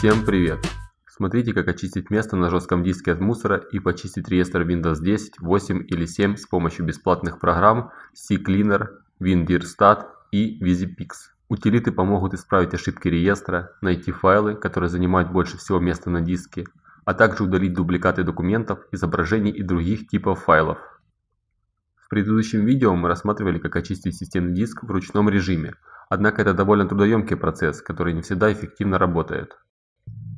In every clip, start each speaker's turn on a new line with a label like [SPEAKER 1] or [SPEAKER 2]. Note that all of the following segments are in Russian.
[SPEAKER 1] Всем привет! Смотрите как очистить место на жестком диске от мусора и почистить реестр Windows 10, 8 или 7 с помощью бесплатных программ CCleaner, WinDirStat и VisiPix. Утилиты помогут исправить ошибки реестра, найти файлы, которые занимают больше всего места на диске, а также удалить дубликаты документов, изображений и других типов файлов. В предыдущем видео мы рассматривали как очистить системный диск в ручном режиме, однако это довольно трудоемкий процесс, который не всегда эффективно работает.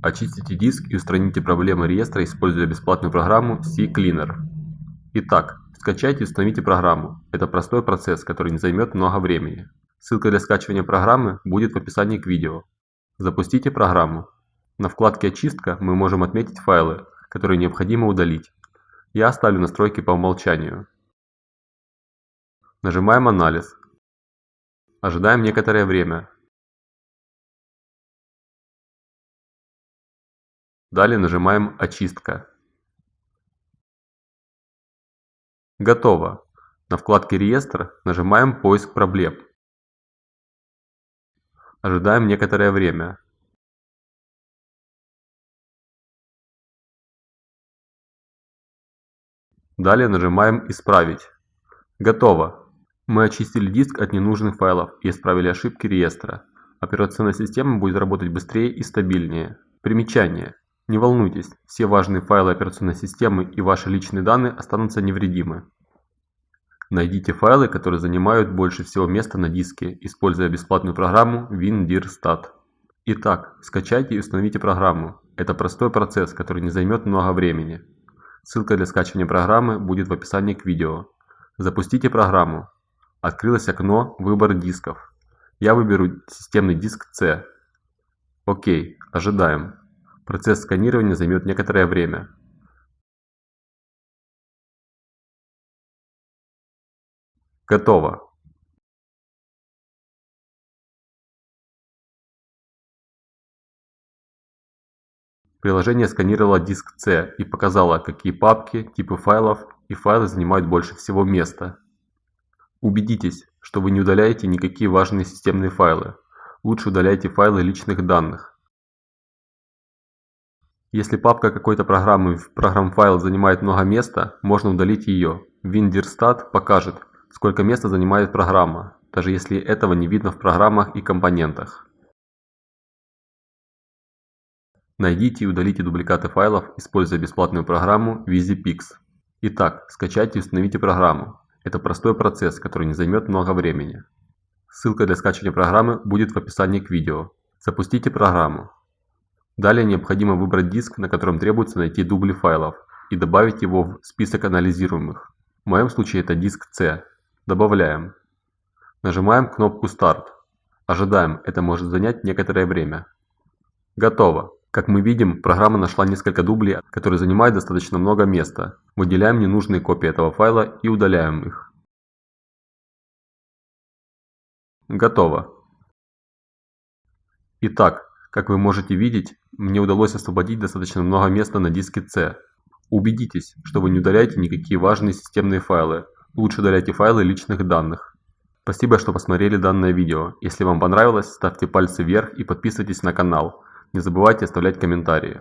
[SPEAKER 1] Очистите диск и устраните проблемы реестра, используя бесплатную программу CCleaner. Итак, скачайте и установите программу. Это простой процесс, который не займет много времени. Ссылка для скачивания программы будет в описании к видео. Запустите программу. На вкладке «Очистка» мы можем отметить файлы, которые необходимо удалить. Я оставлю настройки по умолчанию. Нажимаем «Анализ». Ожидаем некоторое время, Далее нажимаем «Очистка». Готово. На вкладке «Реестр» нажимаем «Поиск проблем». Ожидаем некоторое время. Далее нажимаем «Исправить». Готово. Мы очистили диск от ненужных файлов и исправили ошибки реестра. Операционная система будет работать быстрее и стабильнее. Примечание. Не волнуйтесь, все важные файлы операционной системы и ваши личные данные останутся невредимы. Найдите файлы, которые занимают больше всего места на диске, используя бесплатную программу WinDirStat. Итак, скачайте и установите программу. Это простой процесс, который не займет много времени. Ссылка для скачивания программы будет в описании к видео. Запустите программу. Открылось окно «Выбор дисков». Я выберу системный диск C. Окей, ожидаем. Процесс сканирования займет некоторое время. Готово. Приложение сканировало диск C и показало, какие папки, типы файлов и файлы занимают больше всего места. Убедитесь, что вы не удаляете никакие важные системные файлы. Лучше удаляйте файлы личных данных. Если папка какой-то программы в программ-файл занимает много места, можно удалить ее. WinDirStat покажет, сколько места занимает программа, даже если этого не видно в программах и компонентах. Найдите и удалите дубликаты файлов, используя бесплатную программу VisiPix. Итак, скачайте и установите программу. Это простой процесс, который не займет много времени. Ссылка для скачивания программы будет в описании к видео. Запустите программу. Далее необходимо выбрать диск, на котором требуется найти дубли файлов, и добавить его в список анализируемых. В моем случае это диск C. Добавляем. Нажимаем кнопку «Старт». Ожидаем, это может занять некоторое время. Готово. Как мы видим, программа нашла несколько дублей, которые занимают достаточно много места. Выделяем ненужные копии этого файла и удаляем их. Готово. Итак, как вы можете видеть, мне удалось освободить достаточно много места на диске C. Убедитесь, что вы не удаляете никакие важные системные файлы. Лучше удаляйте файлы личных данных. Спасибо, что посмотрели данное видео. Если вам понравилось, ставьте пальцы вверх и подписывайтесь на канал. Не забывайте оставлять комментарии.